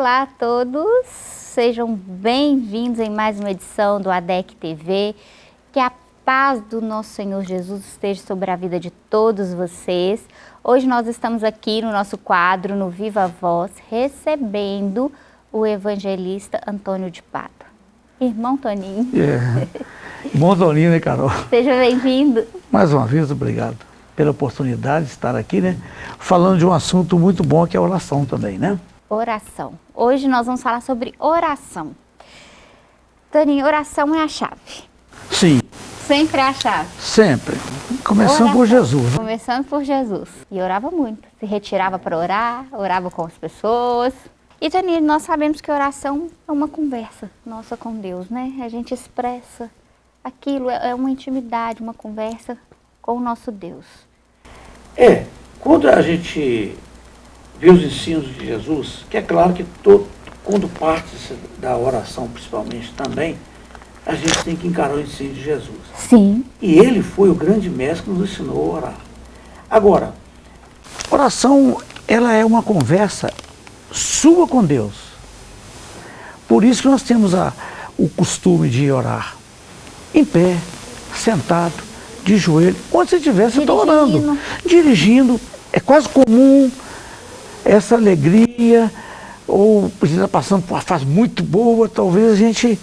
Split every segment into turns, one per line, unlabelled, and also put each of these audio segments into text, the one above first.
Olá a todos, sejam bem-vindos em mais uma edição do ADEC TV. Que a paz do nosso Senhor Jesus esteja sobre a vida de todos vocês. Hoje nós estamos aqui no nosso quadro, no Viva Voz, recebendo o evangelista Antônio de Pata. Irmão Toninho.
É. Bom Toninho, né, Carol?
Seja bem-vindo.
Mais uma vez, obrigado pela oportunidade de estar aqui, né? Falando de um assunto muito bom que é a oração também, né?
Oração. Hoje nós vamos falar sobre oração. Toninho, oração é a chave.
Sim.
Sempre é a chave.
Sempre. Começando
Oração.
por Jesus. Né?
Começando por Jesus. E orava muito. Se retirava para orar, orava com as pessoas. E, Toninho, nós sabemos que oração é uma conversa nossa com Deus, né? A gente expressa aquilo, é é uma intimidade, uma conversa com o nosso Deus.
É, quando a gente vê os ensinos de Jesus, que é claro que todo, quando parte da oração principalmente também, a gente tem que encarar o ensino de Jesus.
Sim.
E ele foi o grande mestre que nos ensinou a orar. Agora,
Oração, ela é uma conversa sua com Deus. Por isso que nós temos a, o costume de orar. Em pé, sentado, de joelho. Onde você estiver, você está orando.
Dirigindo.
É quase comum essa alegria, ou a gente está passando por uma fase muito boa, talvez a gente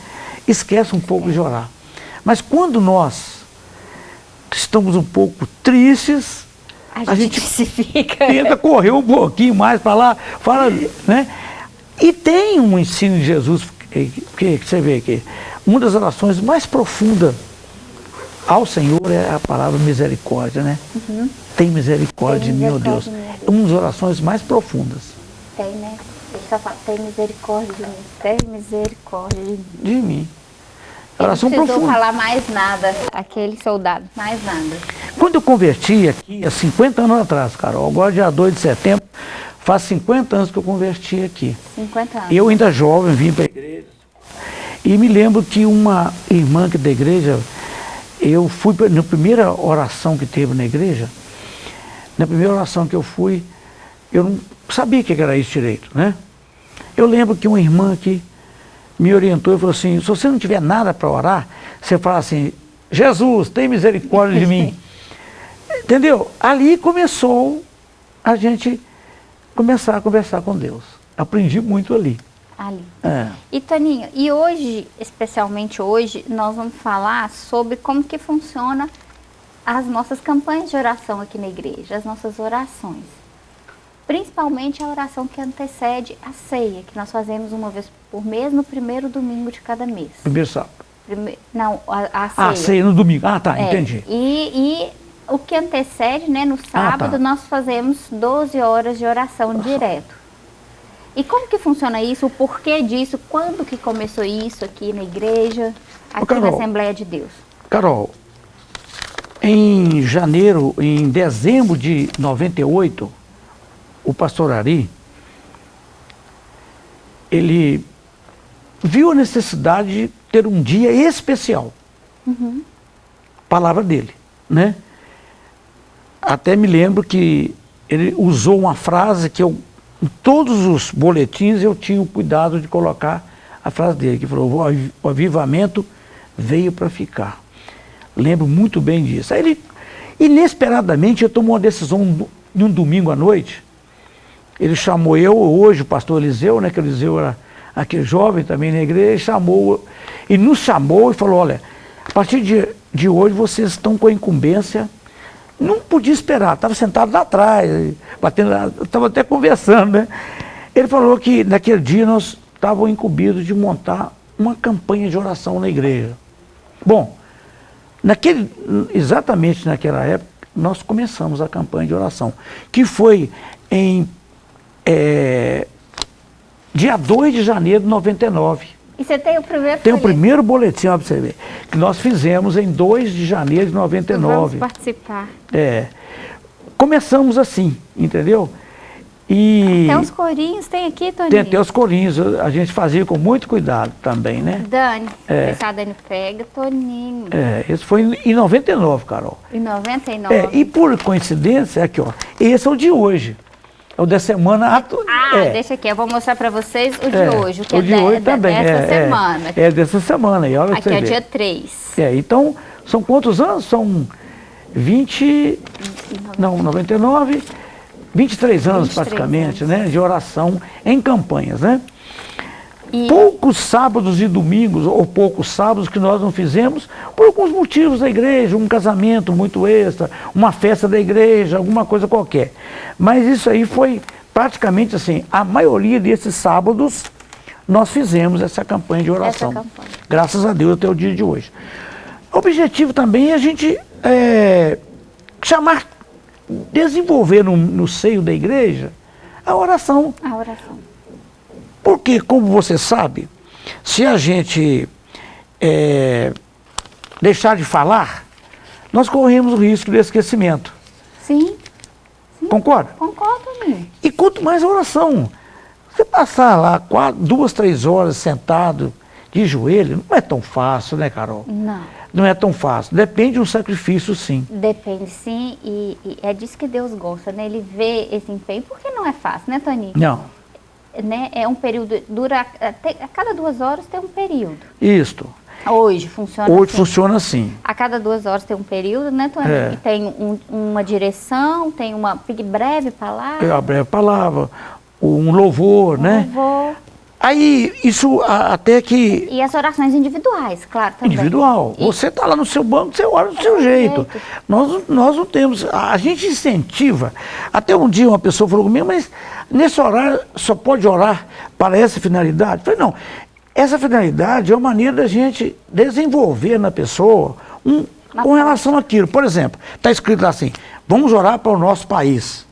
esqueça um pouco de orar. Mas quando nós estamos um pouco tristes,
A,
A
gente,
gente tenta correr um pouquinho mais para lá, fala, né? E tem um ensino de Jesus, que, que você vê que uma das orações mais profundas ao Senhor é a palavra misericórdia, né? Tem misericórdia
Tem
de mim, ó Deus.
misericórdia de mim, ó
uma das orações mais profundas
Tem, né? Ele só fala, tem misericórdia de mim, tem misericórdia de mim.
de mim. Oração
não precisou
profunda.
falar mais nada, aquele soldado, mais nada.
Quando eu converti aqui, há 50 anos atrás, Carol, agora dia 2 de setembro, faz 50 anos que eu converti aqui.
50 anos.
Eu ainda jovem vim para a igreja. E me lembro que uma irmã que da igreja, eu fui na primeira oração que teve na igreja, na primeira oração que eu fui, eu não sabia o que era isso direito, né? Eu lembro que uma irmã aqui me orientou e falou assim, se você não tiver nada para orar, você fala assim, Jesus, tem misericórdia de mim. Entendeu? Ali começou a gente começar a conversar com Deus. Aprendi muito ali.
Ali.
É.
E Toninho, e hoje, especialmente hoje, nós vamos falar sobre como que funciona as nossas campanhas de oração aqui na igreja, as nossas orações. Principalmente a oração que antecede a ceia, que nós fazemos uma vez por mês no primeiro domingo de cada mês.
Primeiro sábado.
Prime- Não, a, a ceia.
Ah, ceia no domingo. Ah, tá,
É,
entendi.
E, e o que antecede, né, no sábado,
tá.
nós fazemos 12 horas de oração direto. E como que funciona isso? O porquê disso? Quando que começou isso aqui na igreja, aqui na
Carol.
Assembleia de Deus?
Carol, em janeiro, em dezembro de 98, o pastor Ari, ele viu a necessidade de ter um dia especial. Palavra dele, né? Até me lembro que ele usou uma frase que eu, em todos os boletins eu tinha o cuidado de colocar a frase dele, que falou, "O avi- o avivamento veio para ficar. Lembro muito bem disso. Aí ele, inesperadamente, ele tomou uma decisão em um domingo à noite. Ele chamou eu, hoje o pastor Eliseu, né, que Eliseu era aquele jovem também na igreja, ele chamou, e nos chamou e falou, olha, a partir de, de hoje vocês estão com a incumbência, não podia esperar, estava sentado lá atrás, batendo, estava até conversando, né? Ele falou que naquele dia nós estávamos incumbidos de montar uma campanha de oração na igreja. Bom, naquele, exatamente naquela época, nós começamos a campanha de oração, que foi em é, dia 2 de janeiro de 99.
E você tem o primeiro
Tem o
folheto.
primeiro boletim, ó, você ver, que nós fizemos em 2 de janeiro de
Vamos
99.
participar.
É. Começamos assim, entendeu? E
Tem os corinhos, tem aqui, Toninho?
tem até os corinhos, a gente fazia com muito cuidado também, né?
Dani,
É.
a Dani pega, Toninho.
É, isso foi em 99, Carol.
Em 99.
É, e por coincidência, aqui ó, esse é o de hoje. É o da semana atu...
Ah,
é.
deixa aqui, eu vou mostrar para vocês o de
É,
hoje, o que
o
é
de hoje
de-
também,
dessa
é, é.
semana.
É, dessa semana. E olha
Aqui
você
é
ver.
dia 3.
É, então, são quantos anos? São 20, não, 99, 23 anos
23
praticamente,
anos.
né, de oração em campanhas, né?
E
Poucos sábados e domingos, ou poucos sábados que nós não fizemos, por alguns motivos da igreja, um casamento muito extra, uma festa da igreja, alguma coisa qualquer. Mas isso aí foi praticamente assim, a maioria desses sábados nós fizemos essa campanha de oração.
campanha.
Graças a Deus até o dia de hoje. O objetivo também é a gente é, chamar, desenvolver no, no seio da igreja a oração.
a oração.
Porque, como você sabe, se a gente é, deixar de falar, nós corremos o risco de esquecimento.
Sim,
Concorda?
concordo, amigo.
E quanto mais a oração. Você passar lá quatro, duas, três horas sentado de joelho, não é tão fácil, né, Carol?
Não.
Não é tão fácil. Depende de um sacrifício, sim.
Depende sim, e, e é disso que Deus gosta, né? Ele vê esse empenho, porque não é fácil, né, Tony?
Não.
Né? É um período, dura, até, a cada duas horas tem um período.
Isto.
Hoje funciona
Hoje
assim.
funciona assim.
A cada duas horas tem um período, né, Tony?
É.
E tem um- uma direção, tem uma breve palavra,
É a breve palavra, um louvor, né?
louvor,
Aí, isso a- até que
e as orações individuais, claro, também.
individual.
E-
Você está lá no seu banco, você ora do seu jeito.
jeito.
Nós, nós não temos. A, a gente incentiva. Até um dia uma pessoa falou comigo, mas nesse horário só pode orar para essa finalidade? Eu falei, não. Essa finalidade é uma maneira da gente desenvolver na pessoa um, com relação àquilo. Por exemplo, está escrito lá assim: vamos orar para o nosso país.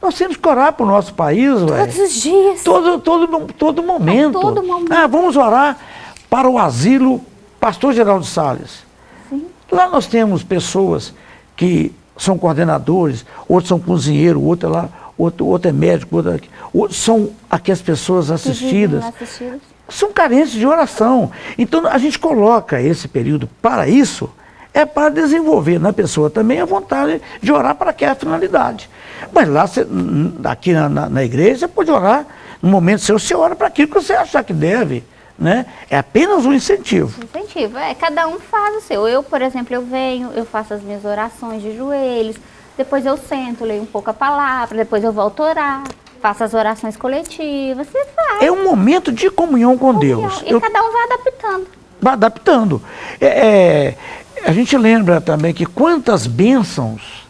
Nós temos que orar para o nosso país.
Todos os dias.
Todo, todo, todo momento.
todo momento.
Ah, vamos orar para o asilo Pastor Geraldo Salles.
Sim.
Lá nós temos pessoas que são coordenadores, outros são cozinheiros, outro é lá, outro, outro é médico, outro, é são aqui as pessoas assistidas.
assistidas.
São carentes de oração. Então a gente coloca esse período para isso, é para desenvolver na pessoa também a vontade de orar para aquela finalidade. Mas lá, n- aqui na, na- na igreja, você pode orar no momento seu, você ora para aquilo que você achar que deve. Né? É apenas um incentivo.
Incentivo, é, cada um faz o seu. Eu, por exemplo, eu venho, eu faço as minhas orações de joelhos, depois eu sento, leio um pouco a palavra, depois eu volto a orar, faço as orações coletivas, você faz.
É um momento de comunhão com Deus.
E
Eu
cada um vai adaptando.
vai adaptando. É, é, a gente lembra também que quantas bênçãos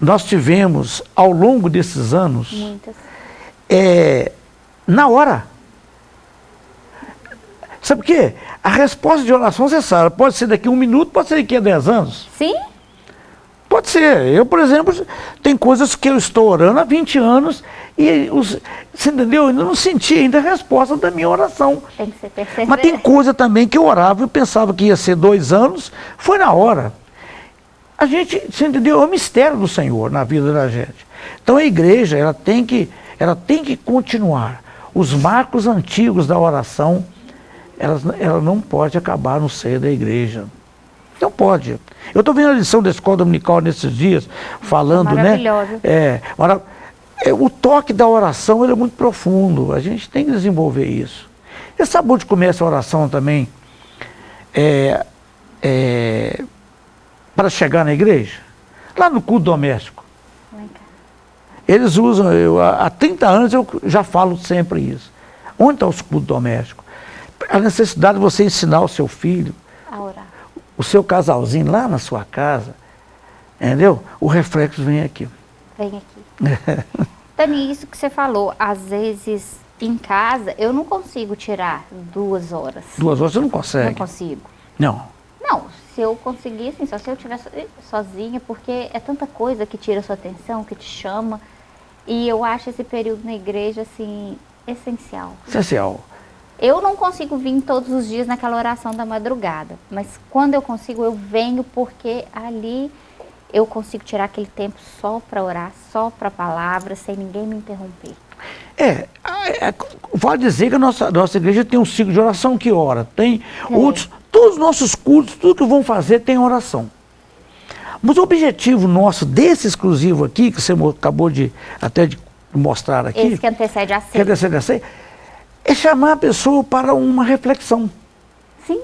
nós tivemos ao longo desses anos
Muitas.
é, na hora. Sabe por quê? A resposta de oração, você sabe, pode ser daqui a um minuto, pode ser daqui a dez anos.
Sim?
Pode ser. Eu, por exemplo, tem coisas que eu estou orando há 20 anos e os, você entendeu? Eu ainda não senti ainda a resposta da minha oração.
Tem que ser perseverante.
Mas tem coisa também que eu orava e pensava que ia ser dois anos, foi na hora. A gente, você entendeu? É o mistério do Senhor na vida da gente. Então a igreja, ela tem que, ela tem que continuar. Os marcos antigos da oração, elas, ela não pode acabar no seio da igreja. Não pode. Eu estou vendo a lição da escola dominical nesses dias, falando, né?
Maravilhosa.
É, mara- é, o toque da oração é muito profundo. A gente tem que desenvolver isso. E sabe onde começa a oração também? É, é, para chegar na igreja? Lá no culto doméstico. Eles usam, eu, há há 30 anos eu já falo sempre isso. Onde está os cultos domésticos? A necessidade de você ensinar o seu filho. O seu casalzinho lá na sua casa, entendeu? O reflexo vem aqui.
Vem aqui. Dani, isso que você falou, às vezes em casa eu não consigo tirar duas horas.
Duas horas você não
Não
consegue.
consigo.
Não.
Não, se eu conseguir, assim, só se eu estiver so- sozinha, porque é tanta coisa que tira a sua atenção, que te chama. E eu acho esse período na igreja, assim, essencial.
Essencial.
Eu não consigo vir todos os dias naquela oração da madrugada, mas quando eu consigo, eu venho porque ali eu consigo tirar aquele tempo só para orar, só para a palavra, sem ninguém me interromper.
É, é, vale dizer que a nossa, nossa igreja tem um ciclo de oração que ora. Tem outros, todos os nossos cultos, tudo que vão fazer tem oração. Mas o objetivo nosso desse exclusivo aqui, que você acabou de até de mostrar aqui.
Esse que antecede a ceia.
Que antecede a ceia. É chamar a pessoa para uma reflexão.
Sim.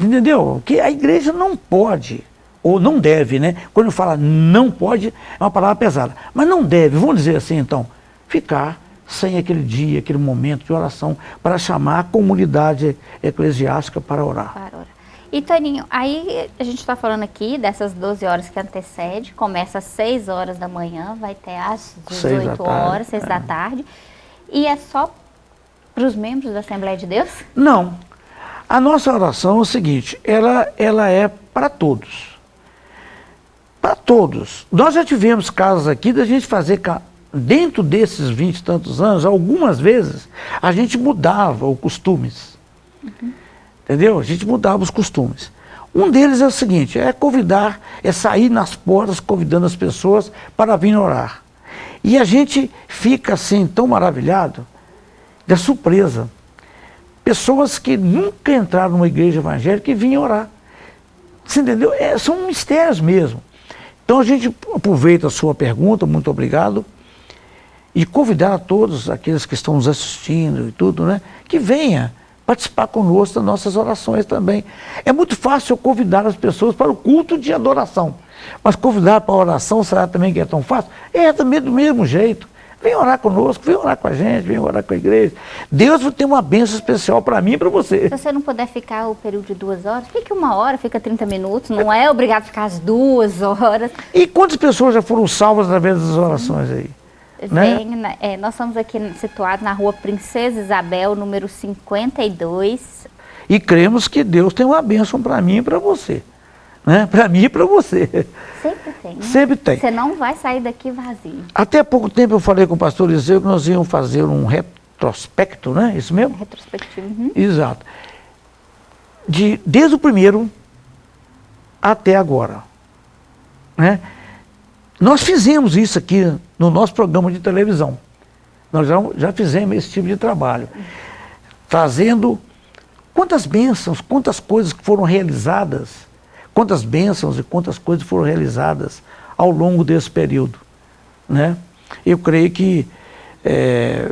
Entendeu? Que a igreja não pode, ou não deve, né? Quando fala não pode, é uma palavra pesada. Mas não deve, vamos dizer assim então, ficar sem aquele dia, aquele momento de oração, para chamar a comunidade eclesiástica para orar.
Para orar. E Toninho, aí a gente está falando aqui dessas 12 horas que antecede, começa às 6 horas da manhã, vai até às 18 horas, 6 é. da tarde. E é só para os membros da Assembleia de Deus?
Não. A nossa oração é o seguinte, ela, ela é para todos. Para todos. Nós já tivemos casos aqui da gente fazer dentro desses vinte e tantos anos, algumas vezes, a gente mudava os costumes. Uhum. Entendeu? A gente mudava os costumes. Um deles é o seguinte, é convidar, é sair nas portas convidando as pessoas para vir orar. E a gente fica assim tão maravilhado da surpresa. Pessoas que nunca entraram numa igreja evangélica e vinham orar. Você entendeu? É, são mistérios mesmo. Então a gente aproveita a sua pergunta, muito obrigado e convidar a todos aqueles que estão nos assistindo e tudo, né, que venha participar conosco das nossas orações também. É muito fácil convidar as pessoas para o culto de adoração, mas convidar para a oração, será também que é tão fácil? É também do mesmo jeito. Vem orar conosco, vem orar com a gente, vem orar com a igreja. Deus ter uma bênção especial para mim e para você.
Se você não puder ficar o período de duas horas, fique uma hora, fica 30 minutos, não é obrigado a ficar as duas horas.
E quantas pessoas já foram salvas através das orações aí?
Vem, né? é, nós estamos aqui situados na rua Princesa Isabel, número 52.
E cremos que Deus tem uma bênção para mim e para você. Né? Para mim e para você.
Sempre tem. Né?
Sempre tem.
Você não vai sair daqui vazio.
Até há pouco tempo eu falei com o pastor Eliseu que nós íamos fazer um retrospecto, né? Isso mesmo?
Retrospectivo. Uhum.
Exato. De, desde o primeiro até agora. Né? Nós fizemos isso aqui no nosso programa de televisão. Nós já, já fizemos esse tipo de trabalho. Trazendo quantas bênçãos, quantas coisas que foram realizadas, quantas bênçãos e quantas coisas foram realizadas ao longo desse período. Né? Eu creio que é,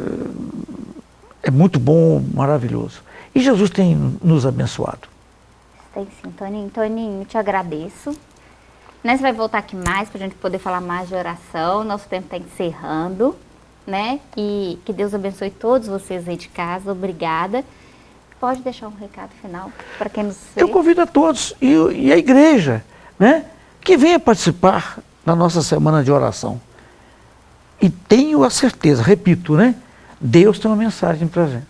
é muito bom, maravilhoso. E Jesus tem nos abençoado.
Tem sim, Toninho. Toninho, te agradeço né, você vai voltar aqui mais para a gente poder falar mais de oração. Nosso tempo está encerrando, né? E que Deus abençoe todos vocês aí de casa. Obrigada. Pode deixar um recado final para quem nos?
Eu convido a todos e, e a igreja, né? Que venha participar da nossa semana de oração. E tenho a certeza, repito, né? Deus tem uma mensagem para a gente.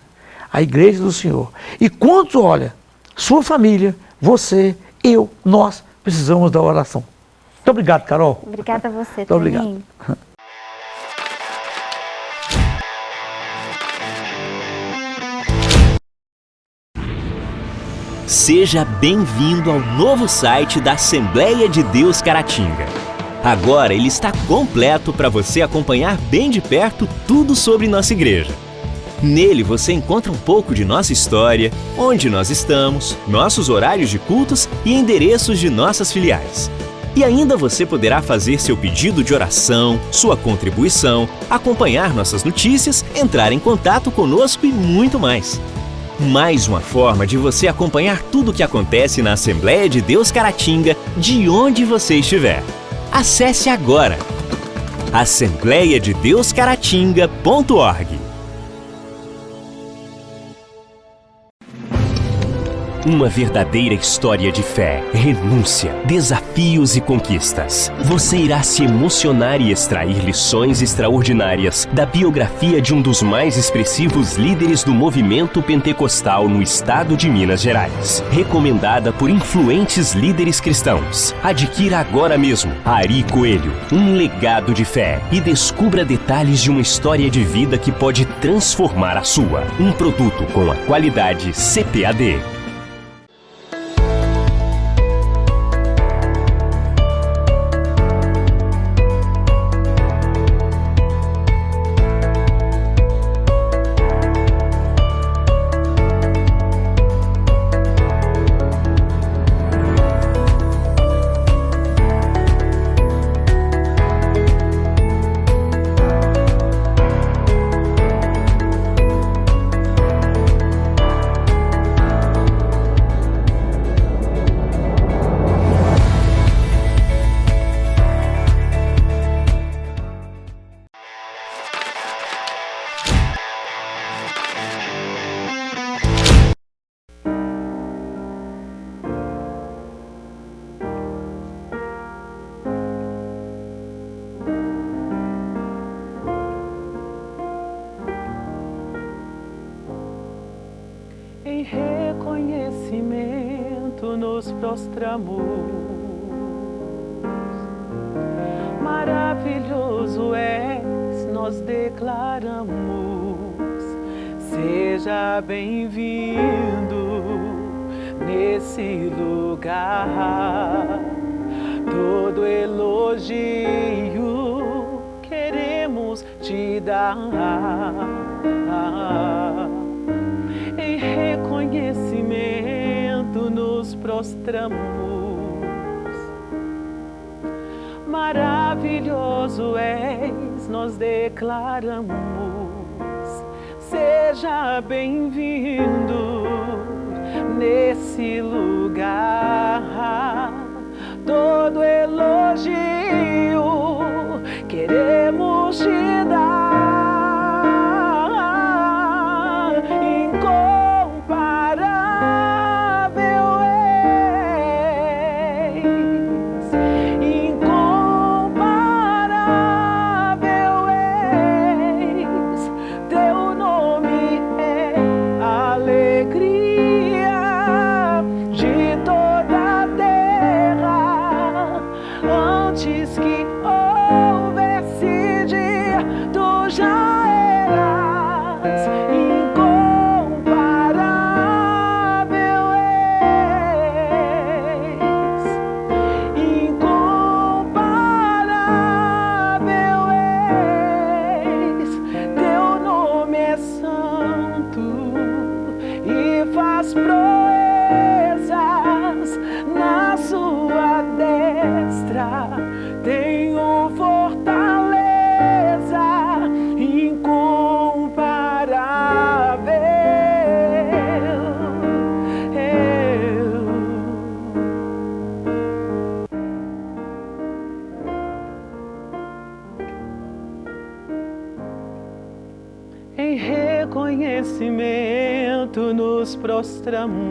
A igreja do Senhor. E quanto, olha, sua família, você, eu, nós precisamos da oração. Muito obrigado, Carol.
Obrigada a você
Muito obrigado.
Seja bem-vindo ao novo site da Assembleia de Deus Caratinga. Agora ele está completo para você acompanhar bem de perto tudo sobre nossa igreja. Nele você encontra um pouco de nossa história, onde nós estamos, nossos horários de cultos e endereços de nossas filiais. E ainda você poderá fazer seu pedido de oração, sua contribuição, acompanhar nossas notícias, entrar em contato conosco e muito mais. Mais uma forma de você acompanhar tudo o que acontece na Assembleia de Deus Caratinga, de onde você estiver. Acesse agora assembleiadedeuscaratinga.org Uma verdadeira história de fé, renúncia, desafios e conquistas. Você irá se emocionar e extrair lições extraordinárias da biografia de um dos mais expressivos líderes do movimento pentecostal no estado de Minas Gerais. Recomendada por influentes líderes cristãos. Adquira agora mesmo Ari Coelho, um legado de fé e descubra detalhes de uma história de vida que pode transformar a sua. Um produto com a qualidade CPAD.
Seja bem-vindo nesse lugar. Todo elogio queremos te dar. Em reconhecimento nos prostramos maravilhoso és, nós declaramos. Seja bem-vindo nesse lugar. Todo elogio queremos te dar. nuestra muerte.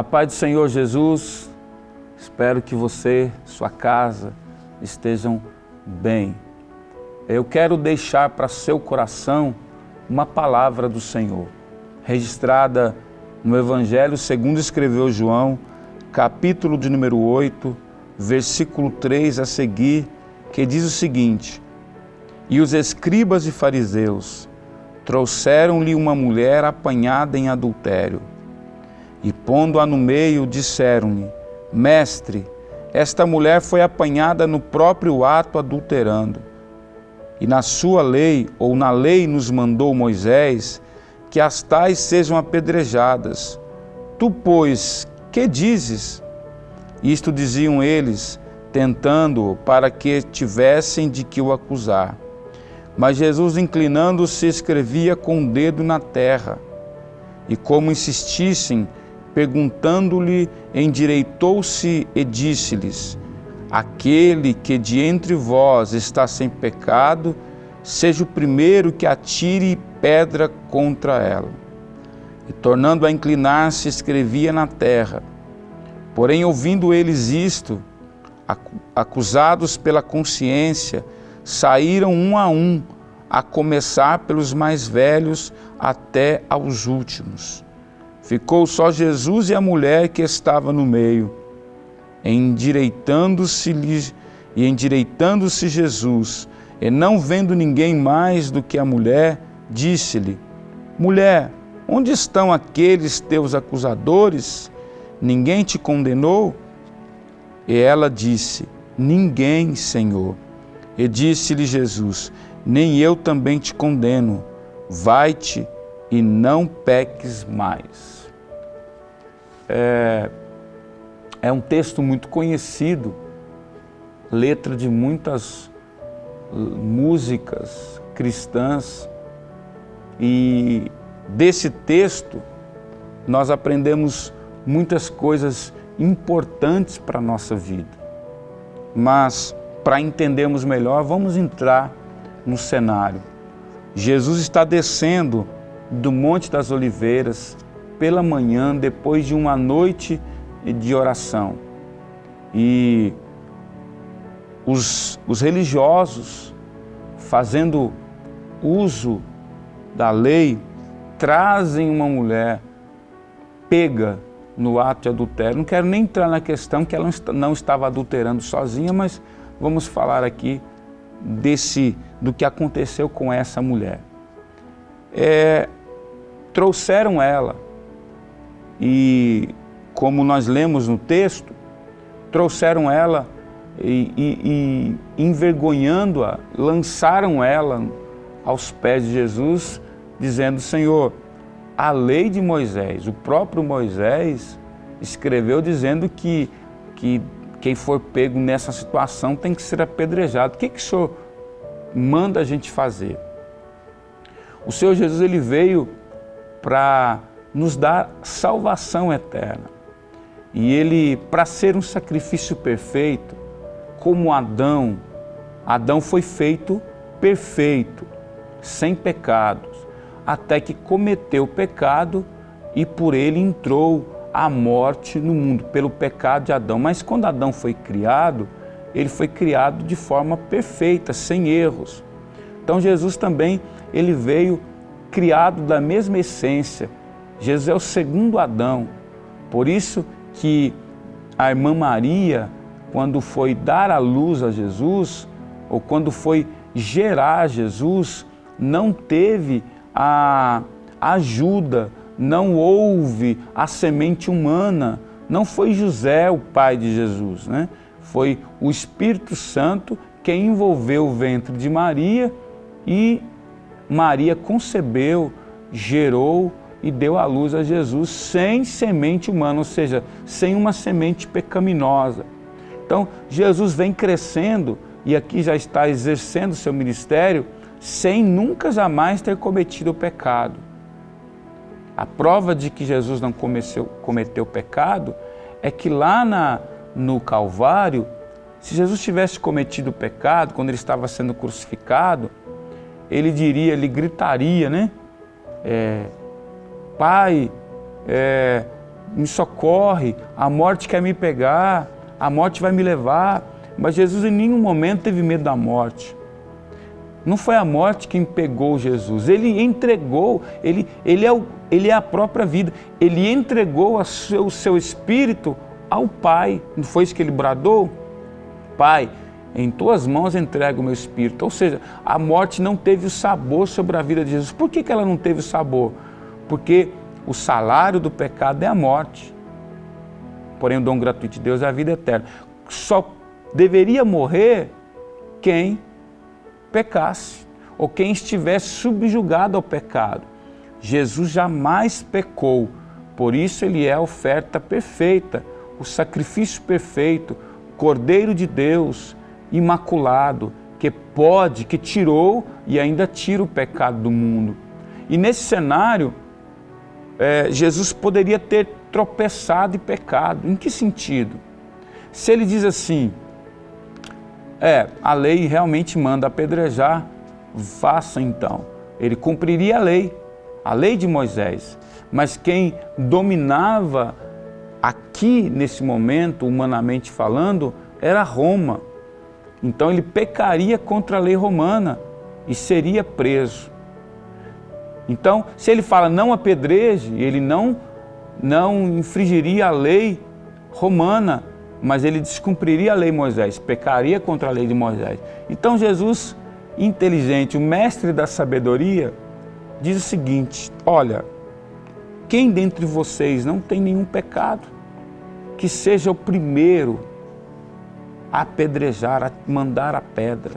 A
paz do Senhor Jesus, espero que você, sua casa, estejam bem. Eu quero deixar para seu coração uma palavra do Senhor, registrada no Evangelho segundo escreveu João, capítulo de número 8, versículo 3 a seguir, que diz o seguinte, E os escribas e fariseus trouxeram-lhe uma mulher apanhada em adultério, e pondo-a no meio, disseram-lhe: Mestre, esta mulher foi apanhada no próprio ato adulterando. E na sua lei, ou na lei nos mandou Moisés, que as tais sejam apedrejadas. Tu, pois, que dizes? Isto diziam eles, tentando-o para que tivessem de que o acusar. Mas Jesus, inclinando-se, escrevia com o dedo na terra. E como insistissem, perguntando-lhe, endireitou-se e disse-lhes: Aquele que de entre vós está sem pecado, seja o primeiro que atire pedra contra ela. E tornando a inclinar-se, escrevia na terra. Porém, ouvindo eles isto, acusados pela consciência, saíram um a um, a começar pelos mais velhos até aos últimos. Ficou só Jesus e a mulher que estava no meio. Endireitando-se e endireitando-se Jesus, e não vendo ninguém mais do que a mulher, disse-lhe: Mulher, onde estão aqueles teus acusadores? Ninguém te condenou? E ela disse: Ninguém, Senhor. E disse-lhe Jesus: Nem eu também te condeno. Vai-te e não peques mais. É, é um texto muito conhecido, letra de muitas músicas cristãs, e desse texto nós aprendemos muitas coisas importantes para a nossa vida. Mas para entendermos melhor, vamos entrar no cenário. Jesus está descendo do Monte das Oliveiras pela manhã, depois de uma noite de oração. E os, os religiosos, fazendo uso da lei, trazem uma mulher pega no ato de adultério. Não quero nem entrar na questão que ela não estava adulterando sozinha, mas vamos falar aqui desse do que aconteceu com essa mulher. É, trouxeram ela e, como nós lemos no texto, trouxeram ela e, e, e envergonhando-a, lançaram ela aos pés de Jesus, dizendo: Senhor, a lei de Moisés, o próprio Moisés escreveu dizendo que, que quem for pego nessa situação tem que ser apedrejado. O que, que o Senhor manda a gente fazer? O Senhor Jesus ele veio para nos dar salvação eterna. E ele, para ser um sacrifício perfeito, como Adão, Adão foi feito perfeito, sem pecados, até que cometeu o pecado e por ele entrou a morte no mundo, pelo pecado de Adão. Mas quando Adão foi criado, ele foi criado de forma perfeita, sem erros. Então Jesus também, ele veio criado da mesma essência. Jesus é o segundo Adão. Por isso que a irmã Maria, quando foi dar a luz a Jesus, ou quando foi gerar Jesus, não teve a ajuda não houve a semente humana, não foi José o pai de Jesus, né? foi o Espírito Santo que envolveu o ventre de Maria e Maria concebeu, gerou e deu à luz a Jesus sem semente humana, ou seja, sem uma semente pecaminosa. Então, Jesus vem crescendo e aqui já está exercendo seu ministério sem nunca jamais ter cometido o pecado. A prova de que Jesus não cometeu, cometeu pecado é que lá na, no Calvário, se Jesus tivesse cometido pecado, quando ele estava sendo crucificado, ele diria, ele gritaria, né? É, Pai, é, me socorre, a morte quer me pegar, a morte vai me levar. Mas Jesus em nenhum momento teve medo da morte. Não foi a morte quem pegou Jesus, ele entregou, ele, ele, é, o, ele é a própria vida, ele entregou seu, o seu espírito ao Pai. Não foi isso que ele bradou? Pai, em tuas mãos entrego o meu espírito. Ou seja, a morte não teve o sabor sobre a vida de Jesus. Por que, que ela não teve o sabor? Porque o salário do pecado é a morte. Porém, o dom gratuito de Deus é a vida eterna. Só deveria morrer quem pecasse, ou quem estivesse subjugado ao pecado. Jesus jamais pecou, por isso ele é a oferta perfeita, o sacrifício perfeito, Cordeiro de Deus, imaculado, que pode, que tirou e ainda tira o pecado do mundo. E nesse cenário, é, Jesus poderia ter tropeçado e pecado. Em que sentido? Se ele diz assim, é, a lei realmente manda apedrejar, faça então. Ele cumpriria a lei, a lei de Moisés. Mas quem dominava aqui, nesse momento, humanamente falando, era Roma. Então ele pecaria contra a lei romana e seria preso. Então, se ele fala não apedreje, ele não, não infringiria a lei romana, mas ele descumpriria a lei de Moisés, pecaria contra a lei de Moisés. Então Jesus, inteligente, o mestre da sabedoria, diz o seguinte, olha, quem dentre vocês não tem nenhum pecado, que seja o primeiro a apedrejar, a mandar a pedra.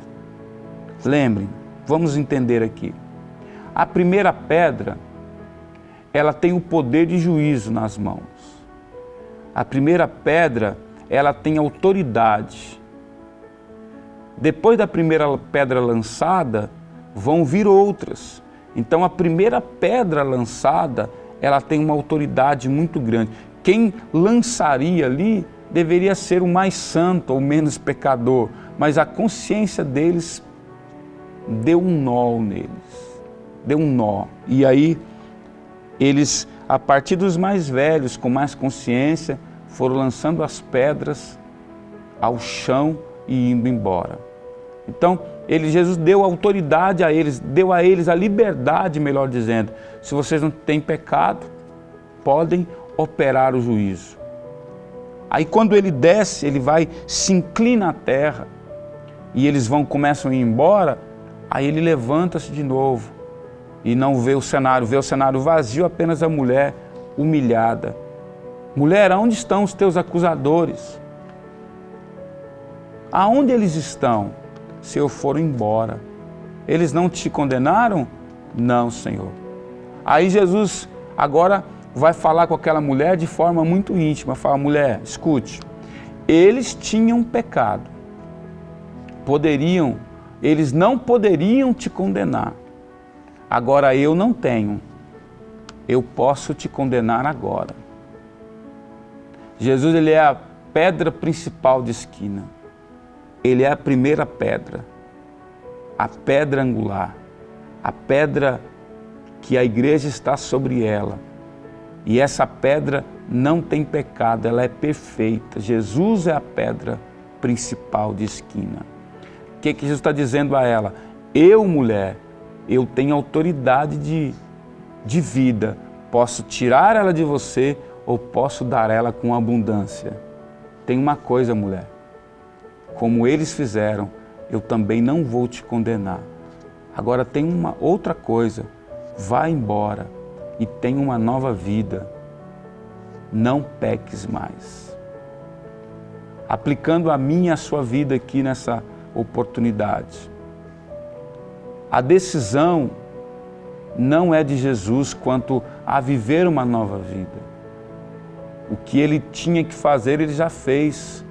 Lembrem, vamos entender aqui. A primeira pedra, ela tem o poder de juízo nas mãos. A primeira pedra, ela tem autoridade. Depois da primeira pedra lançada, vão vir outras. Então a primeira pedra lançada, ela tem uma autoridade muito grande. Quem lançaria ali deveria ser o mais santo ou menos pecador, mas a consciência deles deu um nó neles, deu um nó. E aí eles, a partir dos mais velhos, com mais consciência, foram lançando as pedras ao chão e indo embora. Então, ele, Jesus deu autoridade a eles, deu a eles a liberdade, melhor dizendo. Se vocês não têm pecado, podem operar o juízo. Aí quando ele desce, ele vai, se inclina à terra e eles vão, começam a ir embora, aí ele levanta-se de novo e não vê o cenário, vê o cenário vazio, apenas a mulher humilhada. Mulher, aonde estão os teus acusadores? Aonde eles estão? Se eu for embora. Eles não te condenaram? Não, Senhor. Aí Jesus agora vai falar com aquela mulher de forma muito íntima. Fala, mulher, escute, eles tinham pecado. Poderiam, eles não poderiam te condenar. Agora eu não tenho. Eu posso te condenar agora. Jesus ele é a pedra principal de esquina. Ele é a primeira pedra, a pedra angular, a pedra que a igreja está sobre ela. E essa pedra não tem pecado, ela é perfeita. Jesus é a pedra principal de esquina. O que, que Jesus está dizendo a ela? Eu, mulher, eu tenho autoridade de, de vida. Posso tirar ela de você ou posso dar ela com abundância. Tem uma coisa, mulher, como eles fizeram, eu também não vou te condenar. Agora tem uma outra coisa, vá embora e tenha uma nova vida. Não peques mais. Aplicando a mim e a sua vida aqui nessa oportunidade. A decisão não é de Jesus quanto a viver uma nova vida. O que ele tinha que fazer, ele já fez.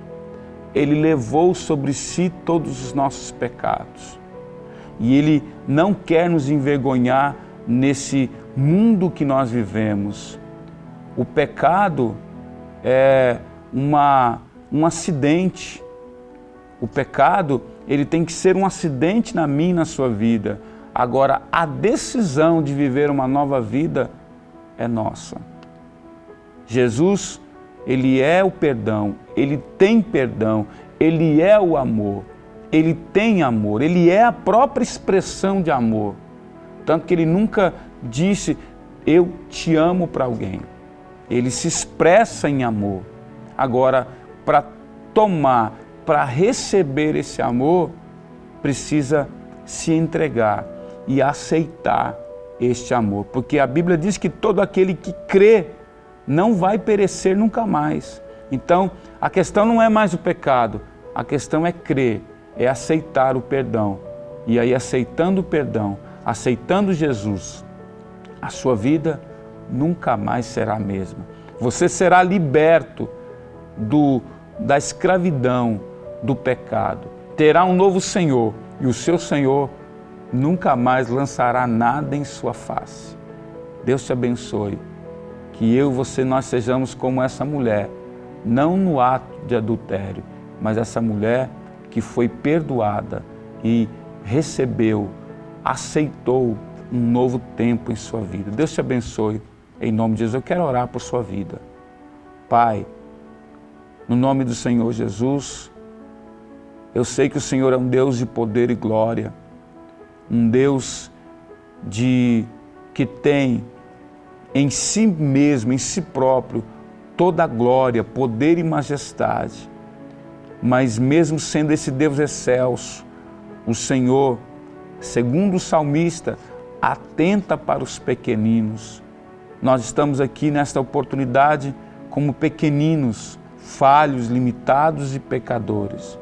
Ele levou sobre si todos os nossos pecados. E ele não quer nos envergonhar nesse mundo que nós vivemos. O pecado é uma, um acidente. O pecado, ele tem que ser um acidente na minha e na sua vida. Agora, a decisão de viver uma nova vida é nossa. Jesus Ele é o perdão, Ele tem perdão, Ele é o amor, Ele tem amor, Ele é a própria expressão de amor. Tanto que Ele nunca disse, eu te amo para alguém. Ele se expressa em amor. Agora, para tomar, para receber esse amor, precisa se entregar e aceitar este amor. Porque a Bíblia diz que todo aquele que crê não vai perecer nunca mais. Então, a questão não é mais o pecado, a questão é crer, é aceitar o perdão. E aí, aceitando o perdão, aceitando Jesus, a sua vida nunca mais será a mesma. Você será liberto do, da escravidão, do pecado. Terá um novo Senhor e o seu Senhor nunca mais lançará nada em sua face. Deus te abençoe. Que eu você nós sejamos como essa mulher, não no ato de adultério, mas essa mulher que foi perdoada e recebeu, aceitou um novo tempo em sua vida. Deus te abençoe. Em nome de Jesus, eu quero orar por sua vida. Pai, no nome do Senhor Jesus, eu sei que o Senhor é um Deus de poder e glória um Deus de que tem em si mesmo, em si próprio, toda a glória, poder e majestade. Mas mesmo sendo esse Deus excelso, o Senhor, segundo o salmista, atenta para os pequeninos. Nós estamos aqui nesta oportunidade como pequeninos, falhos, limitados e pecadores.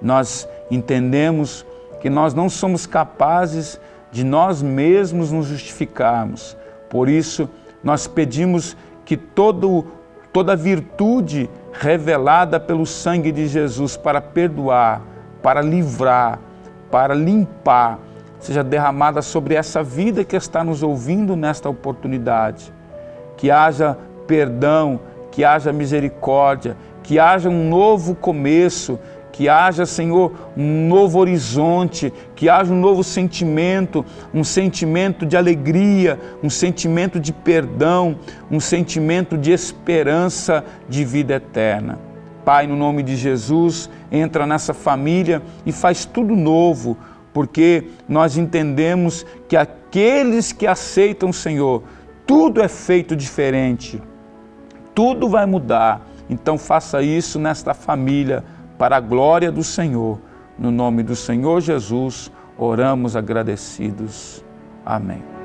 Nós entendemos que nós não somos capazes de nós mesmos nos justificarmos. Por isso, nós pedimos que todo, toda virtude revelada pelo sangue de Jesus para perdoar, para livrar, para limpar, seja derramada sobre essa vida que está nos ouvindo nesta oportunidade. Que haja perdão, que haja misericórdia, que haja um novo começo, que haja, Senhor, um novo horizonte, que haja um novo sentimento, um sentimento de alegria, um sentimento de perdão, um sentimento de esperança de vida eterna. Pai, no nome de Jesus, entra nessa família e faz tudo novo, porque nós entendemos que aqueles que aceitam o Senhor, tudo é feito diferente, tudo vai mudar. Então faça isso nesta família, para a glória do Senhor. No nome do Senhor Jesus, oramos agradecidos. Amém.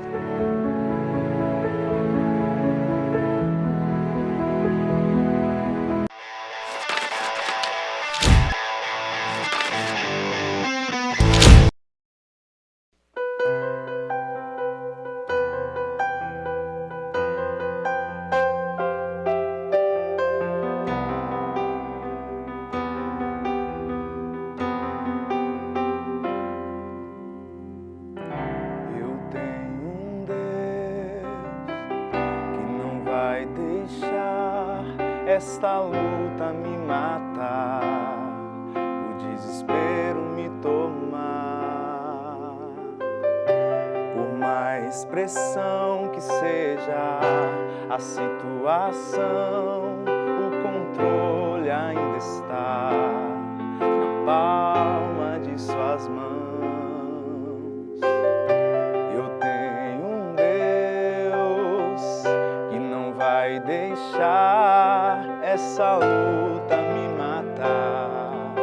Deixar essa luta me matar,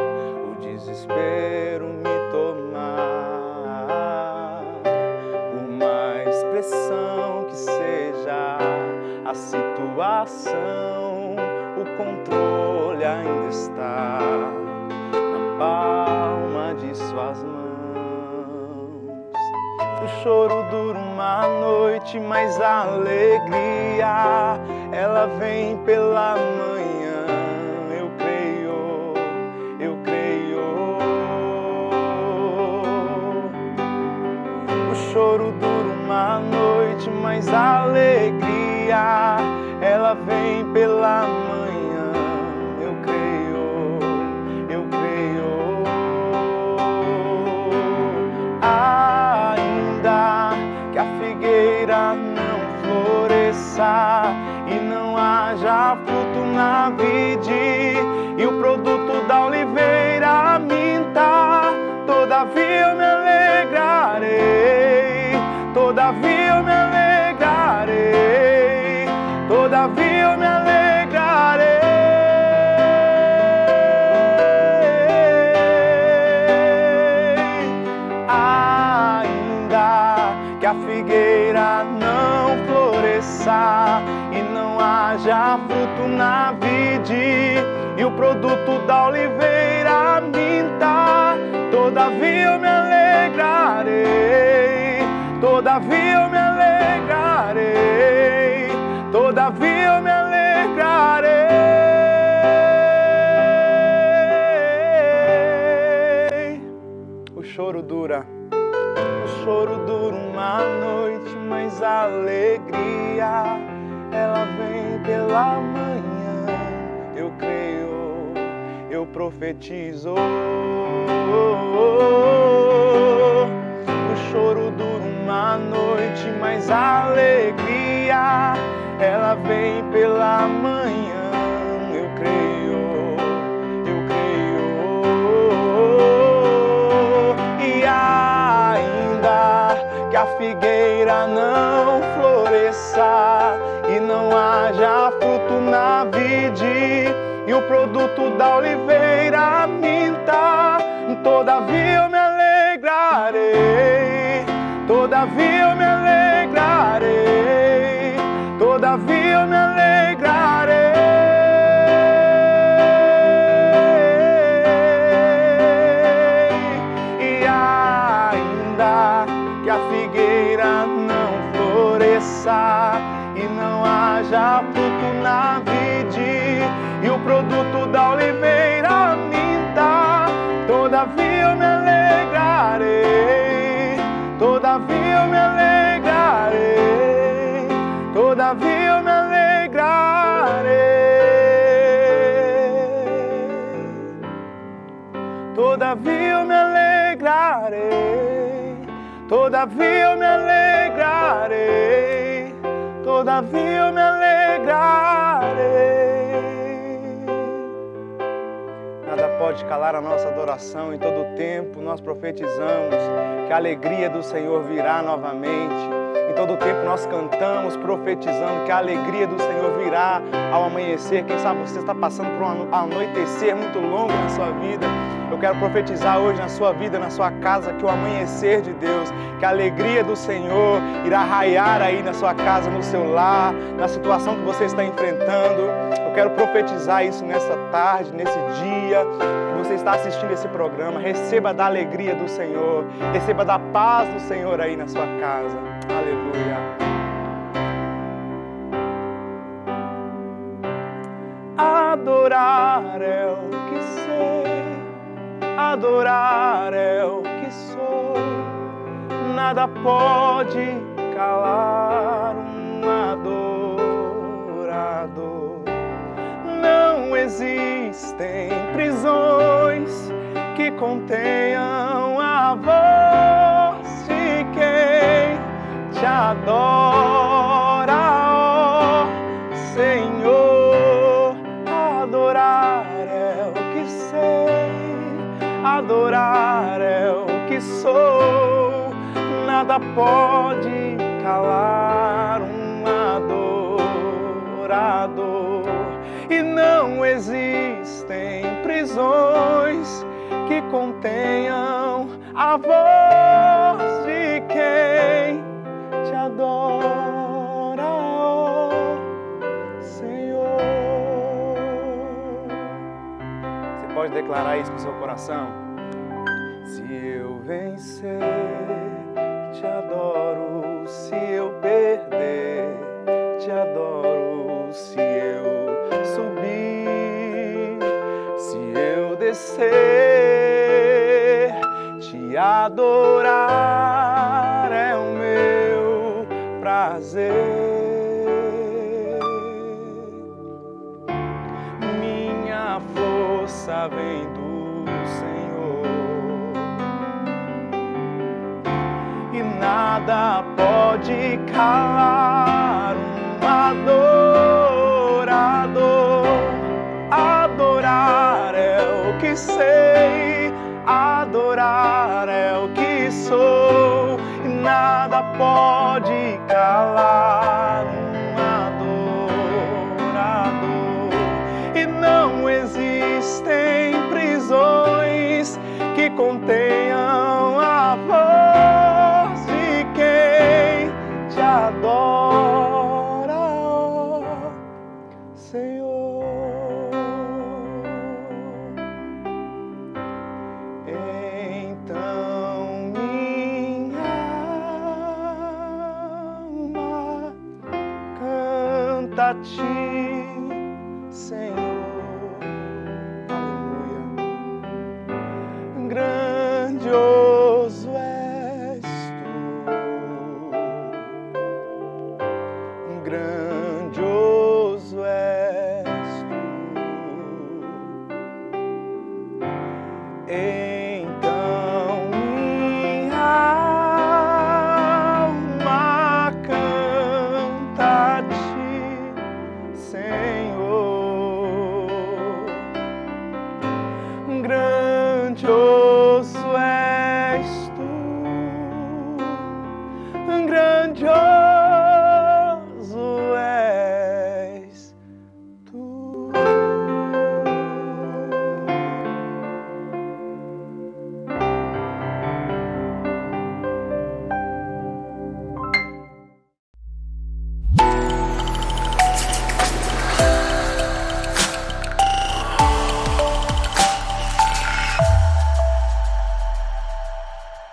o desespero me tomar. Por mais pressão que seja a situação, o controle ainda está na palma de suas mãos. O choro dura uma noite, mas a alegria ela vem pela manhã. Todavia eu me alegrarei. Ainda que a figueira não floresça e não haja fruto na vide e o produto da oliveira minta, todavia eu me alegrarei, todavia eu me alegrarei, todavia eu me alegrarei. O choro dura. O choro dura uma noite, mas a alegria ela vem pela manhã. Eu creio, eu profetizo. O choro dura uma noite, mas a alegria ela vem pela manhã. Eu creio, eu creio. E ainda que a figueira não floresça e não haja fruto na vide e o produto da oliveira minta, todavia todavia eu me alegrarei, todavia eu me alegrarei. Nada pode calar a nossa adoração, em todo tempo nós profetizamos que a alegria do Senhor virá novamente. Em todo tempo nós cantamos profetizando que a alegria do Senhor virá ao amanhecer. Quem sabe você está passando por um anoitecer muito longo na sua vida. Eu quero profetizar hoje na sua vida, na sua casa, que o amanhecer de Deus, que a alegria do Senhor irá raiar aí na sua casa, no seu lar, na situação que você está enfrentando. Eu quero profetizar isso nessa tarde, nesse dia que você está assistindo esse programa. Receba da alegria do Senhor, receba da paz do Senhor aí na sua casa. Aleluia. Adorar é o que adorar é o que sou. Nada pode calar um adorador. Não existem prisões que contenham a voz de quem te adora, adorar é o que sou. Nada pode calar um adorador. E não existem prisões que contenham a voz de quem te adora, Senhor. Você pode declarar isso com seu coração? Se eu vencer, te adoro. Se eu perder, te adoro. Se eu subir, se eu descer, te adorar pode she